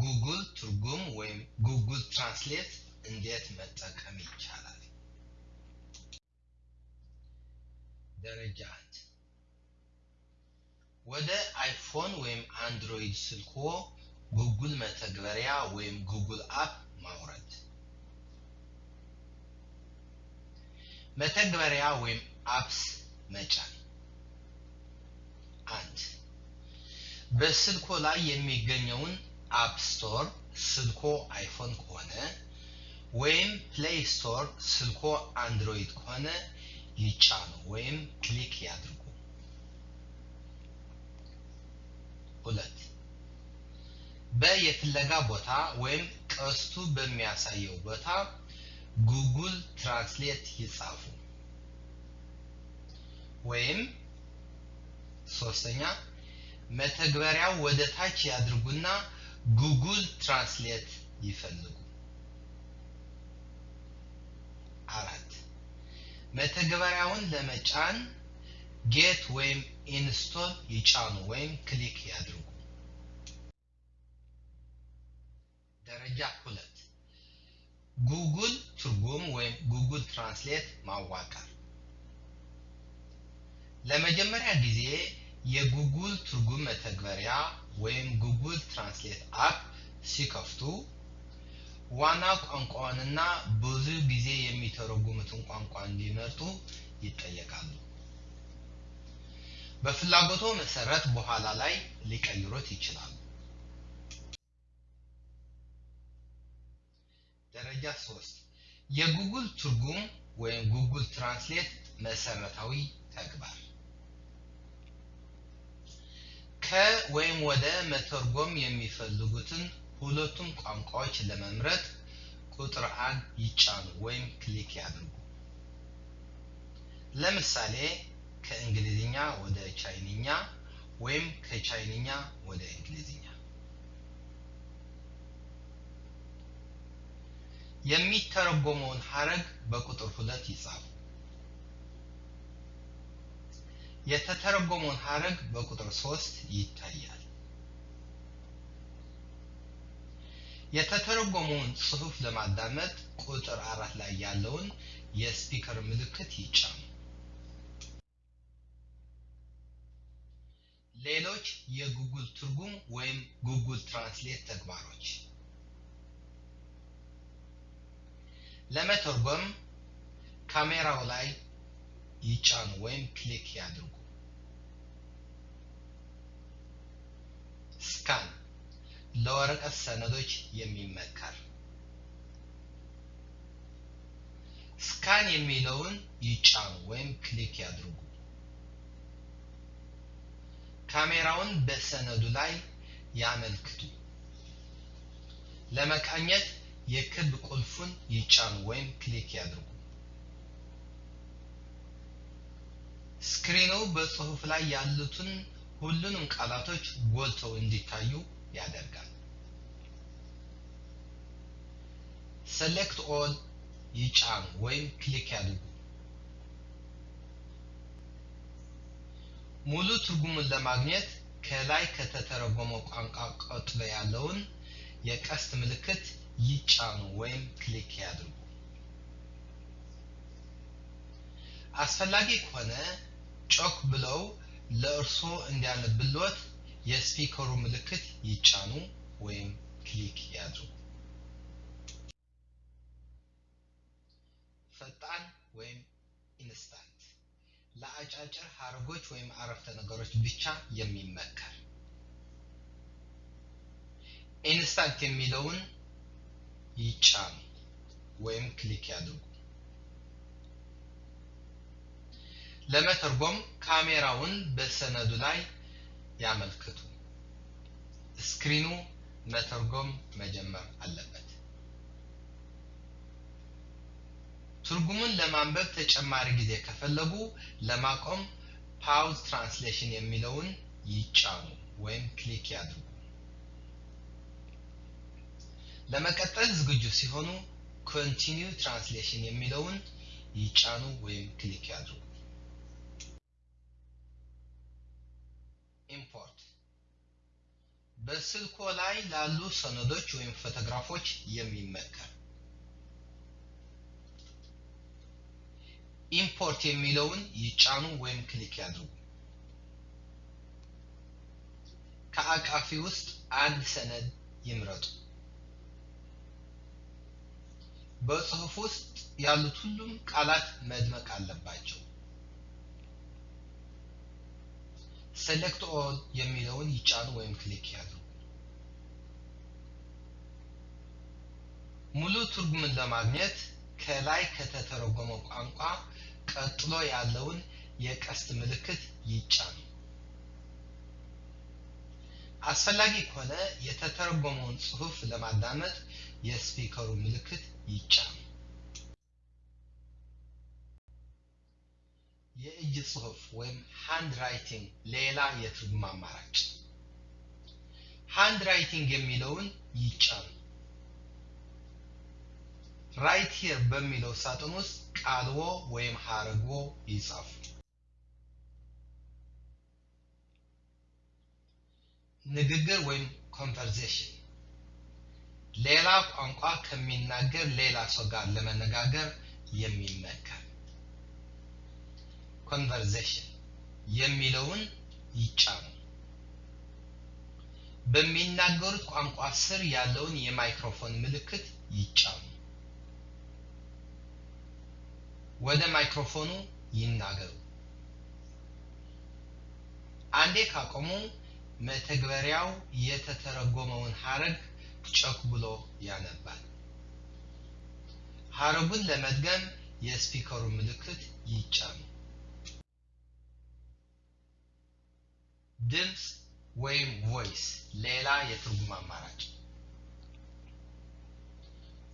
ጉግል ትርጉም ወይም Google Translate እንዴት መጠቀም ይቻላል? ደረጃ አንድ ወደ አይፎን ወይም አንድሮይድ ስልክዎ ጉግል መተግበሪያ ወይም Google app ማውረድ። መተግበሪያ ወይም apps መጫን። አንድ በስልኮ ላይ የሚገኘውን App Store ስልኮ አይፎን ከሆነ ወይም Play Store ስልኮ አንድሮይድ ከሆነ ይጫኑ ወይም click ያድርጉ። ሁለት በየፍለጋ ቦታ ወይም ቀስቱ በሚያሳየው ቦታ Google Translate ይጻፉ። ወይም ሶስተኛ መተግበሪያው ወደ ታች ያድርጉና Google Translate ይፈልጉ። አራት መተግበሪያውን ለመጫን get ወይም install ይጫኑ ወይም click ያድርጉ። ደረጃ ሁለት ጉግል ትርጉም ወይም Google Translate ማዋቀር። ለመጀመሪያ ጊዜ የጉግል ትርጉም መተግበሪያ ወይም Google Translate app ሲከፍቱ ዋና ቋንቋውንና ብዙ ጊዜ የሚተረጉሙትን ቋንቋ እንዲመርጡ ይጠየቃሉ። በፍላጎቶ መሰረት በኋላ ላይ ሊቀይሩት ይችላሉ። ደረጃ 3 የጉግል ትርጉም ወይም Google Translate መሰረታዊ ተግባር ከ ወይም ወደ መተርጎም የሚፈልጉትን ሁለቱም ቋንቋዎች ለመምረጥ ቁጥር አንድ ይጫኑ ወይም click ያድርጉ። ለምሳሌ ከእንግሊዝኛ ወደ ቻይንኛ ወይም ከቻይንኛ ወደ እንግሊዝኛ። የሚተረጎመውን ሀረግ በቁጥር ሁለት ይጻፉ። የተተረጎመውን ሀረግ በቁጥር ሶስት ይታያል። የተተረጎመውን ጽሑፍ ለማዳመጥ ቁጥር አራት ላይ ያለውን የስፒከር ምልክት ይጫኑ። ሌሎች የጉግል ትርጉም ወይም Google Translate ተግባሮች ለመተርጎም ካሜራው ላይ ይጫኑ ወይም click ያድርጉ። Scan ለወረቀት ሰነዶች የሚመከር scan የሚለውን ይጫኑ ወይም click ያድርጉ። ካሜራውን በሰነዱ ላይ ያመልክቱ። ለመቃኘት የክብ ቁልፉን ይጫኑ ወይም click ያድርጉ። screen ኑ በጽሑፍ ላይ ያሉትን ሁሉንም ቃላቶች ጎልተው እንዲታዩ ያደርጋል። Select all ይጫኑ ወይም click ያድርጉ። ሙሉ ትርጉሙን ለማግኘት ከላይ ከተተረጎመው ቋንቋ ቀጥሎ ያለውን የቀስት ምልክት ይጫኑ ወይም click ያድርጉ። አስፈላጊ ከሆነ ጮክ ብለው ለእርስዎ እንዲያነብልዎት የ speaker ሩ ምልክት ይጫኑ ወይም click ያድርጉ። ፈጣን ወይም instant ለአጫጭር ሀረጎች ወይም አረፍተ ነገሮች ብቻ የሚመከር instant የሚለውን ይጫኑ ወይም click ያድርጉ። ለመተርጎም ካሜራውን በሰነዱ ላይ ያመልክቱ። screen ኑ መተርጎም መጀመር አለበት። ትርጉሙን ለማንበብ ተጨማሪ ጊዜ ከፈለጉ ለማቆም pause translation የሚለውን ይጫኑ ወይም click ያድርጉ። ለመቀጠል ዝግጁ ሲሆኑ continue translation የሚለውን ይጫኑ ወይም click ያድርጉ። Import በስልኮ ላይ ላሉ ሰነዶች ወይም ፎቶግራፎች የሚመከር import የሚለውን ይጫኑ ወይም click ያድርጉ። ከአቃፊ ውስጥ አንድ ሰነድ ይምረጡ። በጽሑፍ ውስጥ ያሉት ሁሉም ቃላት መድመቅ አለባቸው። Select all የሚለውን ይጫኑ ወይም click ያድርጉ። ሙሉ ትርጉምን ለማግኘት ከላይ ከተተረጎመው ቋንቋ ቀጥሎ ያለውን የቀስት ምልክት ይጫኑ። አስፈላጊ ከሆነ የተተረጎመውን ጽሑፍ ለማዳመጥ የ speaker ሩ ምልክት ይጫኑ። የእጅ ጽሑፍ ወይም handwriting ሌላ የትርጉም አማራጭ። Handwriting የሚለውን ይጫኑ። Write here በሚለው ሳጥን ውስጥ ቃልዎ ወይም ሀረግዎ ይጻፉ። ንግግር ወይም conversation ሌላ ቋንቋ ከሚናገር ሌላ ሰው ጋር ለመነጋገር የሚመከር conversation የሚለውን ይጫኑ። በሚናገሩት ቋንቋ ስር ያለውን የማይክሮፎን ምልክት ይጫኑ። ወደ ማይክሮፎኑ ይናገሩ። አንዴ ካቆሙ መተግበሪያው የተተረጎመውን ሀረግ ጮክ ብሎ ያነባል። ሀረጉን ለመድገም የ speaker ሩ ምልክት ይጫኑ። ድምፅ ወይም voice ሌላ የትርጉም አማራጭ።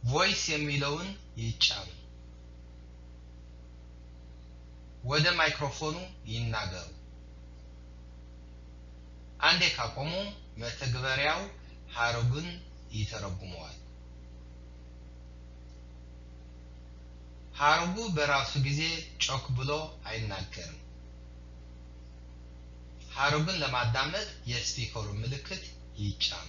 Voice የሚለውን ይጫኑ። ወደ ማይክሮፎኑ ይናገሩ። አንዴ ካቆሙ መተግበሪያው ሀረጉን ይተረጉመዋል። ሀረጉ በራሱ ጊዜ ጮክ ብሎ አይናገርም። ሀረጉን ለማዳመጥ የስፒከሩ ምልክት ይጫኑ።